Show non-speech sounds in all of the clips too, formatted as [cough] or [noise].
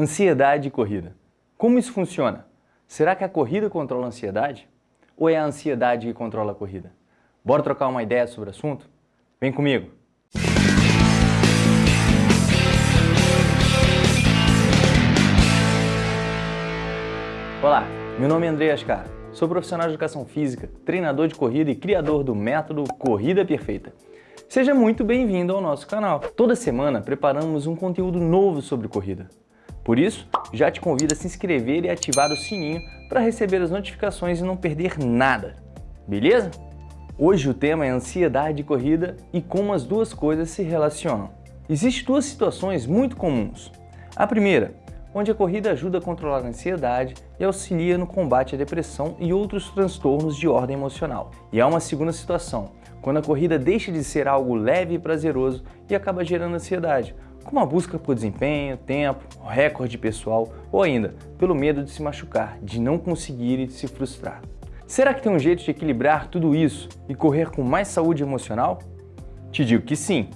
Ansiedade e corrida. Como isso funciona? Será que a corrida controla a ansiedade? Ou é a ansiedade que controla a corrida? Bora trocar uma ideia sobre o assunto? Vem comigo! Olá, meu nome é André Ascar, sou profissional de educação física, treinador de corrida e criador do método Corrida Perfeita. Seja muito bem-vindo ao nosso canal. Toda semana preparamos um conteúdo novo sobre corrida. Por isso, já te convido a se inscrever e ativar o sininho para receber as notificações e não perder nada, beleza? Hoje o tema é ansiedade de corrida e como as duas coisas se relacionam. Existem duas situações muito comuns. A primeira, onde a corrida ajuda a controlar a ansiedade e auxilia no combate à depressão e outros transtornos de ordem emocional. E há uma segunda situação, quando a corrida deixa de ser algo leve e prazeroso e acaba gerando ansiedade, como a busca por desempenho, tempo, recorde pessoal ou ainda pelo medo de se machucar, de não conseguir e de se frustrar. Será que tem um jeito de equilibrar tudo isso e correr com mais saúde emocional? Te digo que sim,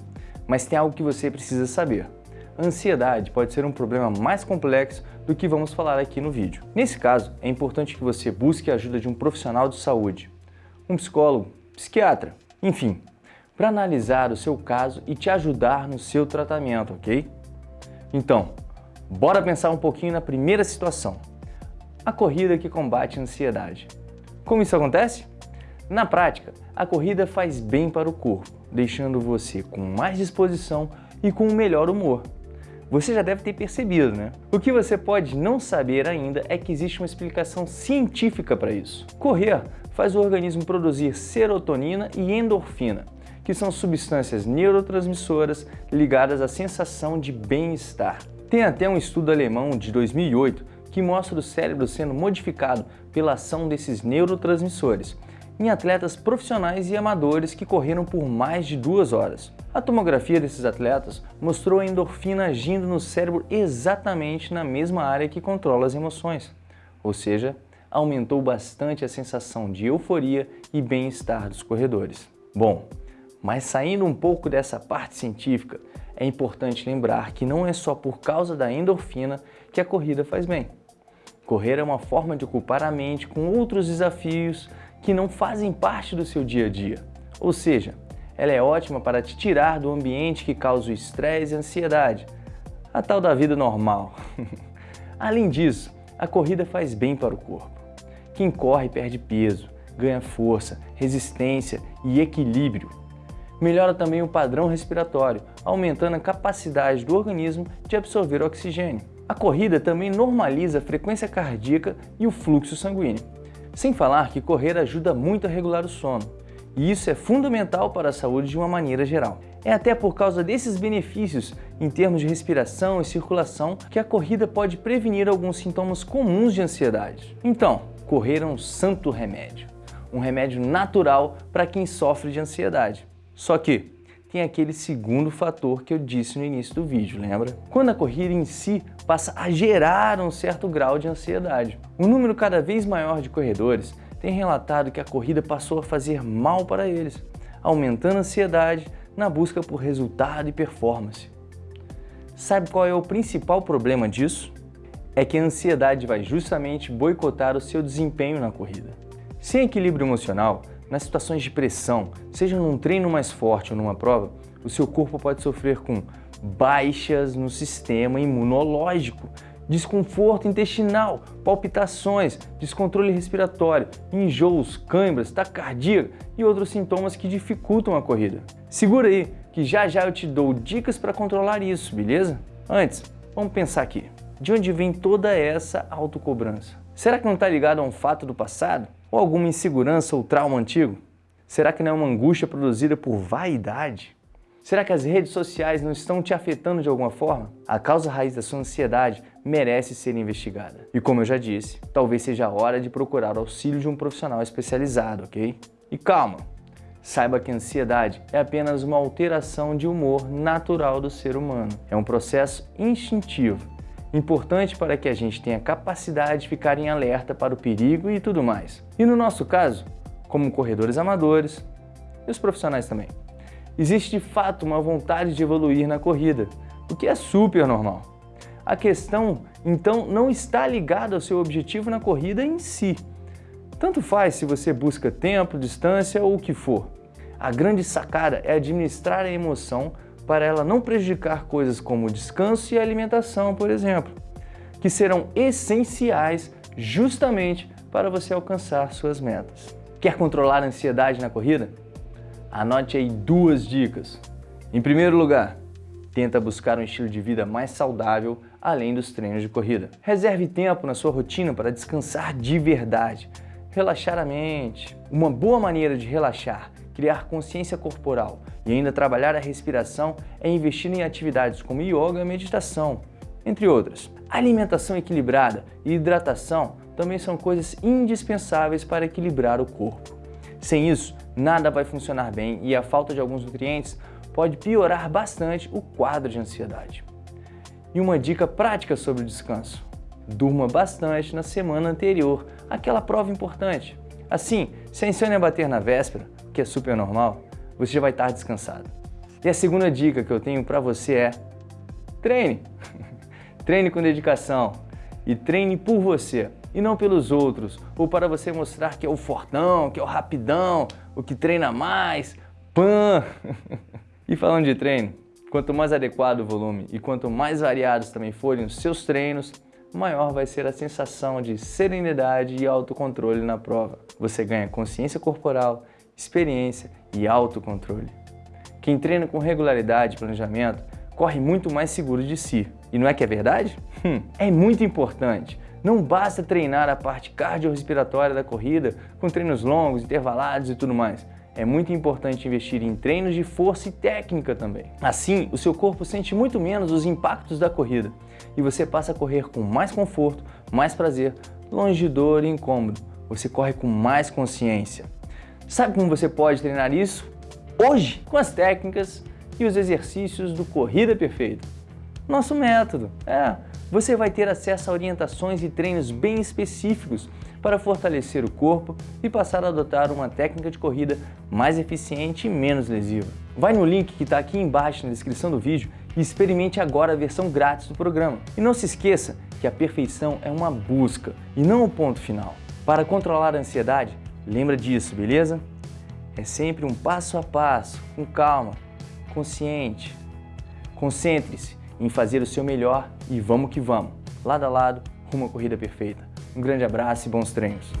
mas tem algo que você precisa saber. A ansiedade pode ser um problema mais complexo do que vamos falar aqui no vídeo. Nesse caso, é importante que você busque a ajuda de um profissional de saúde, um psicólogo, psiquiatra, enfim, para analisar o seu caso e te ajudar no seu tratamento, ok? Então, bora pensar um pouquinho na primeira situação, a corrida que combate a ansiedade. Como isso acontece? Na prática, a corrida faz bem para o corpo, deixando você com mais disposição e com um melhor humor. Você já deve ter percebido, né? O que você pode não saber ainda é que existe uma explicação científica para isso. Correr faz o organismo produzir serotonina e endorfina, que são substâncias neurotransmissoras ligadas à sensação de bem-estar. Tem até um estudo alemão de 2008 que mostra o cérebro sendo modificado pela ação desses neurotransmissores em atletas profissionais e amadores que correram por mais de duas horas. A tomografia desses atletas mostrou a endorfina agindo no cérebro exatamente na mesma área que controla as emoções, ou seja, aumentou bastante a sensação de euforia e bem-estar dos corredores. Bom, mas saindo um pouco dessa parte científica, é importante lembrar que não é só por causa da endorfina que a corrida faz bem. Correr é uma forma de ocupar a mente com outros desafios que não fazem parte do seu dia a dia. Ou seja, ela é ótima para te tirar do ambiente que causa o estresse e ansiedade, a tal da vida normal. [laughs] Além disso, a corrida faz bem para o corpo. Quem corre perde peso, ganha força, resistência e equilíbrio melhora também o padrão respiratório, aumentando a capacidade do organismo de absorver oxigênio. A corrida também normaliza a frequência cardíaca e o fluxo sanguíneo. Sem falar que correr ajuda muito a regular o sono, e isso é fundamental para a saúde de uma maneira geral. É até por causa desses benefícios em termos de respiração e circulação que a corrida pode prevenir alguns sintomas comuns de ansiedade. Então, correr é um santo remédio, um remédio natural para quem sofre de ansiedade. Só que tem aquele segundo fator que eu disse no início do vídeo, lembra? Quando a corrida em si passa a gerar um certo grau de ansiedade. Um número cada vez maior de corredores tem relatado que a corrida passou a fazer mal para eles, aumentando a ansiedade na busca por resultado e performance. Sabe qual é o principal problema disso? É que a ansiedade vai justamente boicotar o seu desempenho na corrida. Sem equilíbrio emocional, nas situações de pressão, seja num treino mais forte ou numa prova, o seu corpo pode sofrer com baixas no sistema imunológico, desconforto intestinal, palpitações, descontrole respiratório, enjoos, câimbras, taquicardia e outros sintomas que dificultam a corrida. Segura aí, que já já eu te dou dicas para controlar isso, beleza? Antes, vamos pensar aqui. De onde vem toda essa autocobrança? Será que não está ligado a um fato do passado? Ou alguma insegurança ou trauma antigo? Será que não é uma angústia produzida por vaidade? Será que as redes sociais não estão te afetando de alguma forma? A causa raiz da sua ansiedade merece ser investigada. E como eu já disse, talvez seja a hora de procurar o auxílio de um profissional especializado, ok? E calma, saiba que a ansiedade é apenas uma alteração de humor natural do ser humano. É um processo instintivo importante para que a gente tenha capacidade de ficar em alerta para o perigo e tudo mais. E no nosso caso, como corredores amadores e os profissionais também, existe de fato uma vontade de evoluir na corrida, o que é super normal. A questão, então, não está ligada ao seu objetivo na corrida em si. Tanto faz se você busca tempo, distância ou o que for. A grande sacada é administrar a emoção para ela não prejudicar coisas como descanso e alimentação, por exemplo, que serão essenciais justamente para você alcançar suas metas. Quer controlar a ansiedade na corrida? Anote aí duas dicas. Em primeiro lugar, tenta buscar um estilo de vida mais saudável além dos treinos de corrida. Reserve tempo na sua rotina para descansar de verdade, relaxar a mente. Uma boa maneira de relaxar, criar consciência corporal e ainda trabalhar a respiração é investir em atividades como yoga e meditação, entre outras. Alimentação equilibrada e hidratação também são coisas indispensáveis para equilibrar o corpo. Sem isso, nada vai funcionar bem e a falta de alguns nutrientes pode piorar bastante o quadro de ansiedade. E uma dica prática sobre o descanso. Durma bastante na semana anterior àquela prova importante. Assim, se a insônia bater na véspera, que é super normal, você já vai estar descansado. E a segunda dica que eu tenho para você é treine. [laughs] treine com dedicação e treine por você e não pelos outros, ou para você mostrar que é o fortão, que é o rapidão, o que treina mais, pã! [laughs] e falando de treino, quanto mais adequado o volume e quanto mais variados também forem os seus treinos, maior vai ser a sensação de serenidade e autocontrole na prova. Você ganha consciência corporal, experiência e autocontrole. Quem treina com regularidade e planejamento corre muito mais seguro de si. E não é que é verdade? Hum, é muito importante. Não basta treinar a parte cardiorrespiratória da corrida com treinos longos, intervalados e tudo mais. É muito importante investir em treinos de força e técnica também. Assim, o seu corpo sente muito menos os impactos da corrida e você passa a correr com mais conforto, mais prazer, longe de dor e incômodo. Você corre com mais consciência. Sabe como você pode treinar isso? Hoje, com as técnicas e os exercícios do Corrida Perfeita. Nosso método, é você vai ter acesso a orientações e treinos bem específicos para fortalecer o corpo e passar a adotar uma técnica de corrida mais eficiente e menos lesiva. Vai no link que está aqui embaixo na descrição do vídeo e experimente agora a versão grátis do programa. E não se esqueça que a perfeição é uma busca e não o ponto final. Para controlar a ansiedade, lembra disso, beleza? É sempre um passo a passo, com calma, consciente. Concentre-se em fazer o seu melhor e vamos que vamos, lado a lado, rumo à corrida perfeita. Um grande abraço e bons treinos!